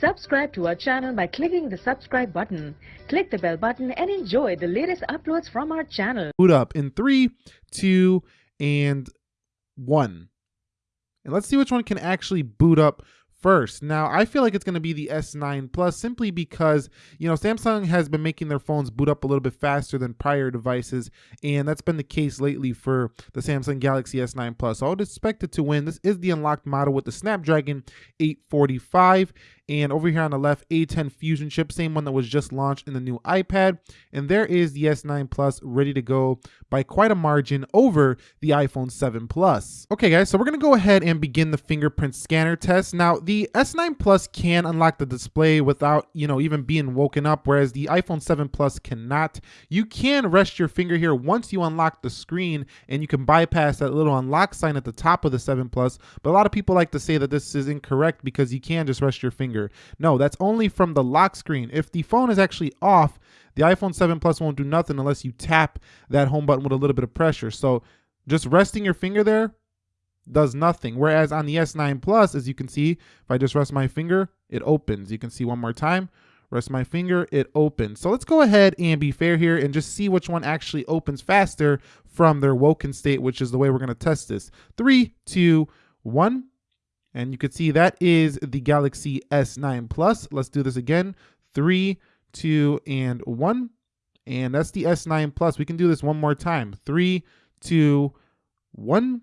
Subscribe to our channel by clicking the subscribe button. Click the bell button and enjoy the latest uploads from our channel. boot up in three, two, and one. And let's see which one can actually boot up first. Now, I feel like it's going to be the S9 Plus simply because, you know, Samsung has been making their phones boot up a little bit faster than prior devices, and that's been the case lately for the Samsung Galaxy S9 Plus. So I would expect it to win. This is the unlocked model with the Snapdragon 845, and over here on the left, A10 Fusion chip, same one that was just launched in the new iPad. And there is the S9 Plus ready to go by quite a margin over the iPhone 7 Plus. Okay guys, so we're gonna go ahead and begin the fingerprint scanner test. Now the S9 Plus can unlock the display without, you know, even being woken up, whereas the iPhone 7 Plus cannot. You can rest your finger here once you unlock the screen and you can bypass that little unlock sign at the top of the 7 Plus. But a lot of people like to say that this is incorrect because you can just rest your finger finger. No, that's only from the lock screen. If the phone is actually off, the iPhone 7 Plus won't do nothing unless you tap that home button with a little bit of pressure. So just resting your finger there does nothing. Whereas on the S9 Plus, as you can see, if I just rest my finger, it opens. You can see one more time. Rest my finger, it opens. So let's go ahead and be fair here and just see which one actually opens faster from their woken state, which is the way we're going to test this. Three, two, one. And you can see that is the Galaxy S9 Plus. Let's do this again. Three, two, and one. And that's the S9 Plus. We can do this one more time. Three, two, one.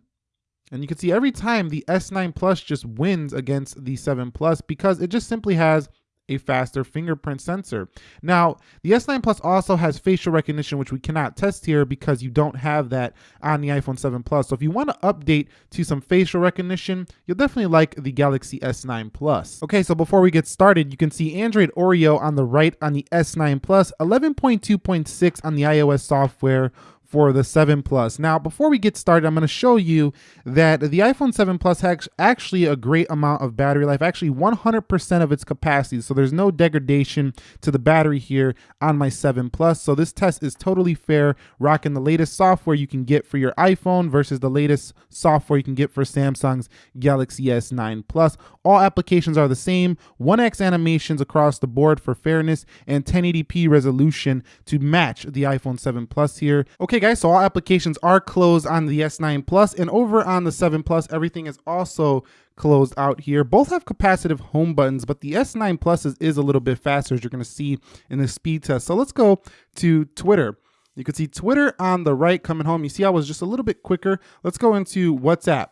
And you can see every time the S9 Plus just wins against the 7 Plus because it just simply has a faster fingerprint sensor. Now, the S9 Plus also has facial recognition, which we cannot test here because you don't have that on the iPhone 7 Plus. So if you want to update to some facial recognition, you'll definitely like the Galaxy S9 Plus. Okay, so before we get started, you can see Android Oreo on the right on the S9 Plus, 11.2.6 on the iOS software, for the 7 Plus. Now, before we get started, I'm going to show you that the iPhone 7 Plus has actually a great amount of battery life, actually 100% of its capacity. So there's no degradation to the battery here on my 7 Plus. So this test is totally fair, rocking the latest software you can get for your iPhone versus the latest software you can get for Samsung's Galaxy S9 Plus. All applications are the same, 1x animations across the board for fairness and 1080p resolution to match the iPhone 7 Plus here. Okay, So all applications are closed on the S9 Plus and over on the 7 Plus, everything is also closed out here. Both have capacitive home buttons, but the S9 Plus is, is a little bit faster as you're gonna see in the speed test. So let's go to Twitter. You can see Twitter on the right coming home. You see I was just a little bit quicker. Let's go into WhatsApp.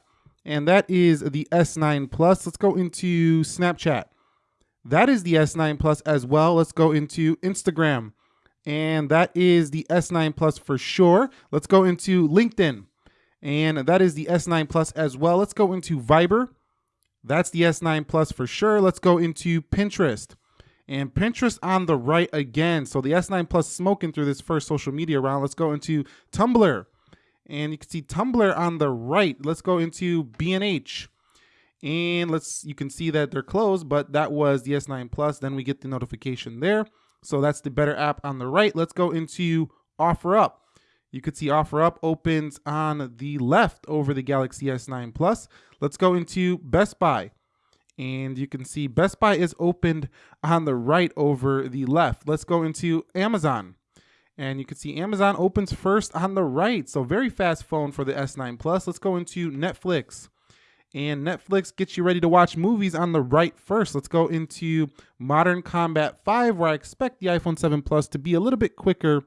And that is the S9 Plus. Let's go into Snapchat. That is the S9 Plus as well. Let's go into Instagram and that is the S9 Plus for sure. Let's go into LinkedIn, and that is the S9 Plus as well. Let's go into Viber. That's the S9 Plus for sure. Let's go into Pinterest. And Pinterest on the right again. So the S9 Plus smoking through this first social media round. Let's go into Tumblr. And you can see Tumblr on the right. Let's go into B&H. And let's you can see that they're closed, but that was the S9 Plus. Then we get the notification there. So that's the better app on the right. Let's go into OfferUp. You could see OfferUp opens on the left over the Galaxy S9 Plus. Let's go into Best Buy. And you can see Best Buy is opened on the right over the left. Let's go into Amazon. And you can see Amazon opens first on the right. So very fast phone for the S9 Plus. Let's go into Netflix and Netflix gets you ready to watch movies on the right first. Let's go into Modern Combat 5, where I expect the iPhone 7 Plus to be a little bit quicker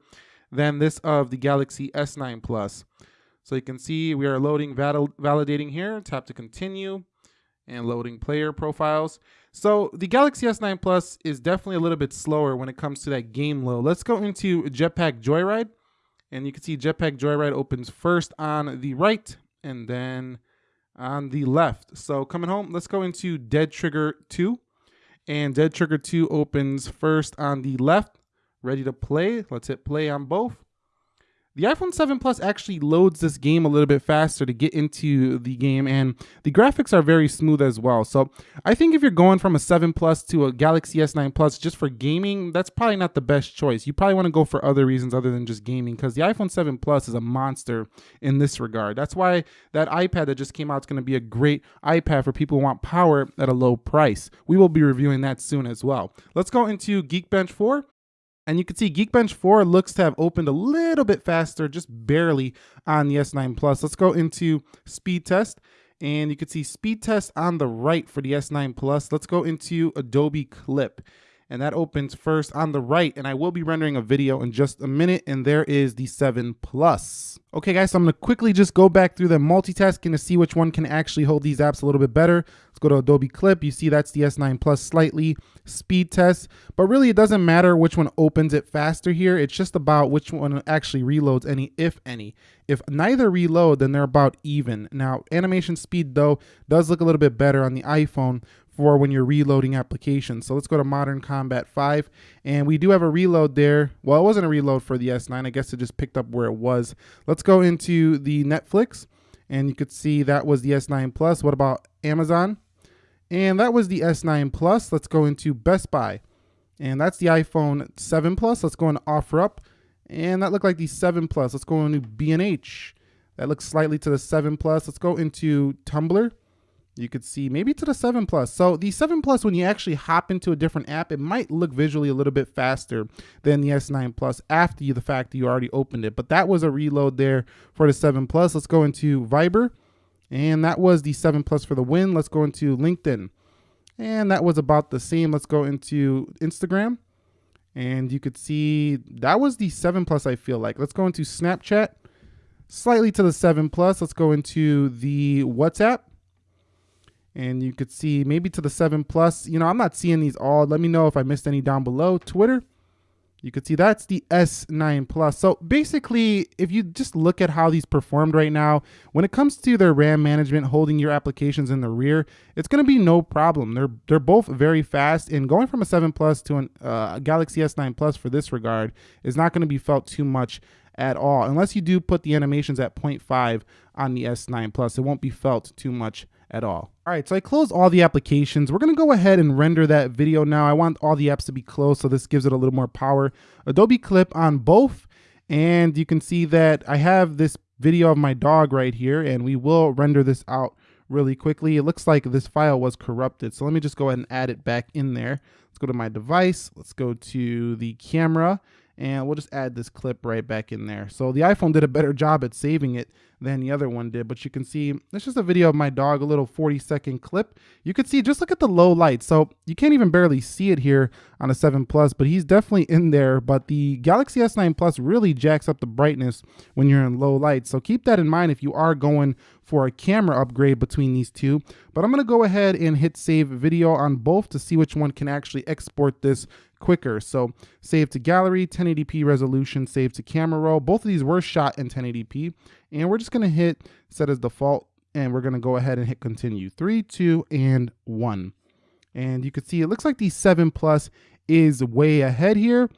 than this of the Galaxy S9 Plus. So you can see we are loading val validating here. Tap to continue and loading player profiles. So the Galaxy S9 Plus is definitely a little bit slower when it comes to that game load. Let's go into Jetpack Joyride. And you can see Jetpack Joyride opens first on the right and then on the left. So coming home, let's go into Dead Trigger 2. And Dead Trigger 2 opens first on the left, ready to play. Let's hit play on both. The iPhone 7 Plus actually loads this game a little bit faster to get into the game, and the graphics are very smooth as well. So I think if you're going from a 7 Plus to a Galaxy S9 Plus just for gaming, that's probably not the best choice. You probably want to go for other reasons other than just gaming because the iPhone 7 Plus is a monster in this regard. That's why that iPad that just came out is going to be a great iPad for people who want power at a low price. We will be reviewing that soon as well. Let's go into Geekbench 4. And you can see Geekbench 4 looks to have opened a little bit faster, just barely on the S9 Plus. Let's go into speed test. And you can see speed test on the right for the S9 Plus. Let's go into Adobe Clip. And that opens first on the right. And I will be rendering a video in just a minute. And there is the 7 Plus. Okay, guys, so I'm going to quickly just go back through the multitasking to see which one can actually hold these apps a little bit better. Let's go to Adobe Clip. You see that's the S9 Plus slightly speed test, but really it doesn't matter which one opens it faster here. It's just about which one actually reloads any, if any. If neither reload, then they're about even. Now, animation speed, though, does look a little bit better on the iPhone for when you're reloading applications. So let's go to Modern Combat 5. And we do have a reload there. Well, it wasn't a reload for the S9. I guess it just picked up where it was. Let's go into the Netflix. And you could see that was the S9 Plus. What about Amazon? And that was the S9 Plus. Let's go into Best Buy. And that's the iPhone 7 Plus. Let's go into OfferUp. And that looked like the 7 Plus. Let's go into B&H. That looks slightly to the 7 Plus. Let's go into Tumblr you could see maybe to the 7 Plus. So the 7 Plus, when you actually hop into a different app, it might look visually a little bit faster than the S9 Plus after you, the fact that you already opened it. But that was a reload there for the 7 Plus. Let's go into Viber. And that was the 7 Plus for the win. Let's go into LinkedIn. And that was about the same. Let's go into Instagram. And you could see that was the 7 Plus, I feel like. Let's go into Snapchat. Slightly to the 7 Plus. Let's go into the WhatsApp and you could see maybe to the 7 plus. You know, I'm not seeing these all. Let me know if I missed any down below. Twitter, you could see that's the S9 Plus. So basically, if you just look at how these performed right now, when it comes to their RAM management, holding your applications in the rear, it's going to be no problem. They're they're both very fast, and going from a 7 Plus to an, uh, Galaxy S9 Plus for this regard is not going to be felt too much at all, unless you do put the animations at 0.5 on the S9 Plus. It won't be felt too much at all. All right, so I closed all the applications. We're gonna go ahead and render that video now. I want all the apps to be closed, so this gives it a little more power. Adobe Clip on both, and you can see that I have this video of my dog right here, and we will render this out really quickly. It looks like this file was corrupted, so let me just go ahead and add it back in there. Let's go to my device, let's go to the camera, and we'll just add this clip right back in there. So the iPhone did a better job at saving it than the other one did, but you can see it's just a video of my dog, a little 40 second clip. You can see, just look at the low light. So you can't even barely see it here on a 7 Plus, but he's definitely in there. But the Galaxy S9 Plus really jacks up the brightness when you're in low light. So keep that in mind if you are going for a camera upgrade between these two. But I'm gonna go ahead and hit save video on both to see which one can actually export this quicker. So save to gallery, 1080p resolution, save to camera roll. Both of these were shot in 1080p. And we're just gonna hit set as default and we're gonna go ahead and hit continue. Three, two, and one. And you can see it looks like the 7 Plus is way ahead here.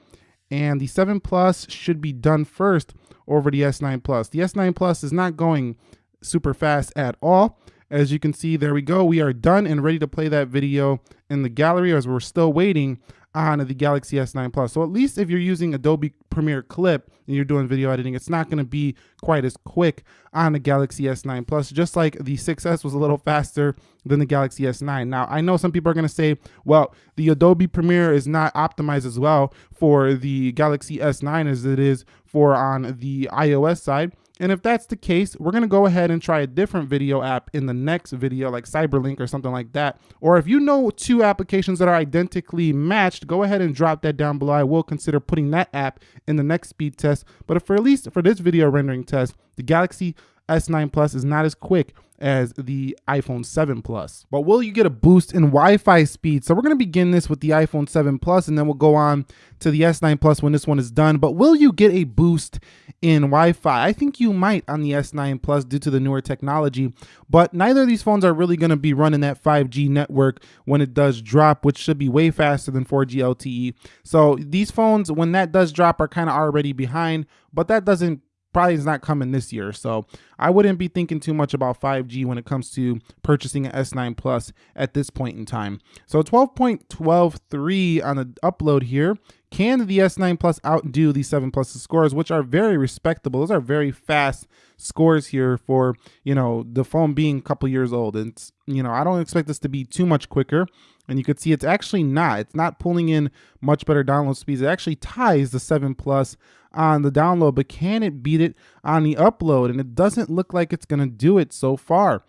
And the 7 Plus should be done first over the S9 Plus. The S9 Plus is not going super fast at all. As you can see, there we go. We are done and ready to play that video in the gallery as we're still waiting on the Galaxy S9 Plus. So at least if you're using Adobe Premiere Clip and you're doing video editing, it's not going to be quite as quick on the Galaxy S9 Plus, just like the 6S was a little faster than the Galaxy S9. Now, I know some people are going to say, well, the Adobe Premiere is not optimized as well for the Galaxy S9 as it is for on the iOS side. And if that's the case, we're to go ahead and try a different video app in the next video, like Cyberlink or something like that. Or if you know two applications that are identically matched, go ahead and drop that down below. I will consider putting that app in the next speed test. But for at least for this video rendering test, the Galaxy S9 Plus is not as quick as the iPhone 7 Plus. But will you get a boost in Wi-Fi speed? So we're going to begin this with the iPhone 7 Plus and then we'll go on to the S9 Plus when this one is done. But will you get a boost in Wi-Fi? I think you might on the S9 Plus due to the newer technology, but neither of these phones are really going to be running that 5G network when it does drop, which should be way faster than 4G LTE. So these phones, when that does drop, are kind of already behind, but that doesn't probably is not coming this year. So I wouldn't be thinking too much about 5G when it comes to purchasing an S9 Plus at this point in time. So 12.123 on the upload here. Can the S9 Plus outdo the 7 Plus scores, which are very respectable? Those are very fast scores here for, you know, the phone being a couple years old. And, you know, I don't expect this to be too much quicker. And you can see it's actually not. It's not pulling in much better download speeds. It actually ties the 7 Plus on the download, but can it beat it on the upload? And it doesn't look like it's going to do it so far.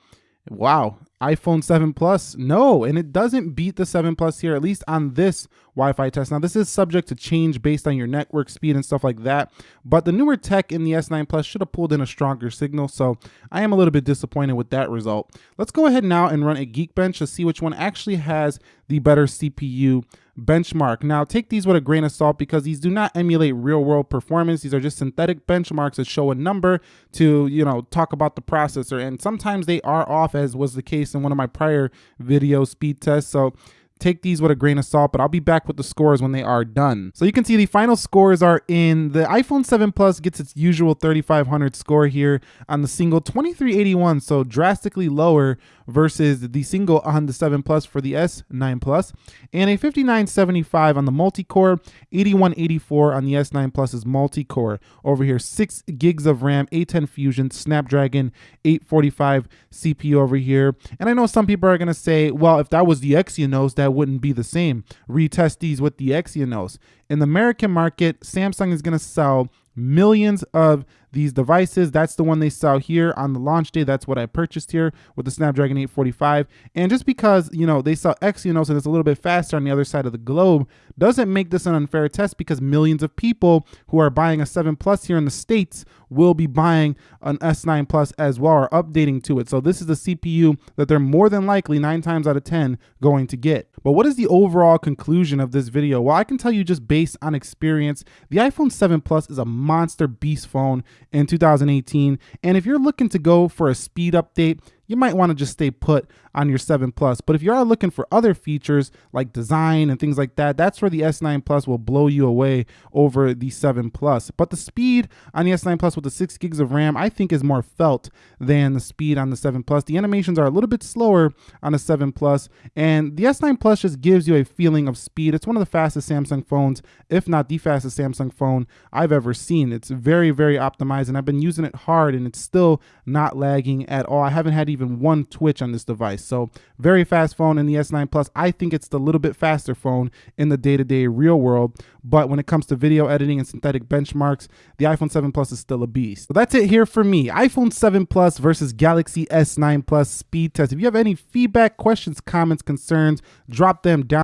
Wow, iPhone 7 Plus, no, and it doesn't beat the 7 Plus here, at least on this Wi-Fi test. Now, this is subject to change based on your network speed and stuff like that, but the newer tech in the S9 Plus should have pulled in a stronger signal, so I am a little bit disappointed with that result. Let's go ahead now and run a Geekbench to see which one actually has the better CPU benchmark. Now, take these with a grain of salt because these do not emulate real world performance. These are just synthetic benchmarks that show a number to, you know, talk about the processor. And sometimes they are off as was the case in one of my prior video speed tests. So take these with a grain of salt, but I'll be back with the scores when they are done. So you can see the final scores are in. The iPhone 7 Plus gets its usual 3500 score here on the single 2381, so drastically lower versus the single on the 7 Plus for the S9 Plus, and a 5975 on the multi-core, 8184 on the S9 Plus's multi-core. Over here, 6 gigs of RAM, A10 Fusion, Snapdragon 845 CPU over here. And I know some people are going to say, well, if that was the Exynos, that wouldn't be the same. Retest these with the Exynos. In the American market, Samsung is going to sell millions of these devices. That's the one they sell here on the launch day. That's what I purchased here with the Snapdragon 845. And just because, you know, they sell Exynos and it's a little bit faster on the other side of the globe doesn't make this an unfair test because millions of people who are buying a 7 Plus here in the States will be buying an S9 Plus as well or updating to it. So this is the CPU that they're more than likely nine times out of 10 going to get. But what is the overall conclusion of this video? Well, I can tell you just based on experience, the iPhone 7 Plus is a monster beast phone in 2018. And if you're looking to go for a speed update, you might want to just stay put on your 7 Plus. But if you are looking for other features like design and things like that, that's where the S9 Plus will blow you away over the 7 Plus. But the speed on the S9 Plus with the 6 gigs of RAM, I think is more felt than the speed on the 7 Plus. The animations are a little bit slower on the 7 Plus, and the S9 Plus just gives you a feeling of speed. It's one of the fastest Samsung phones, if not the fastest Samsung phone I've ever seen. It's very, very optimized, and I've been using it hard, and it's still not lagging at all. I haven't had even even one twitch on this device. So very fast phone in the S9 Plus. I think it's the little bit faster phone in the day-to-day -day real world. But when it comes to video editing and synthetic benchmarks, the iPhone 7 Plus is still a beast. So that's it here for me. iPhone 7 Plus versus Galaxy S9 Plus speed test. If you have any feedback, questions, comments, concerns, drop them down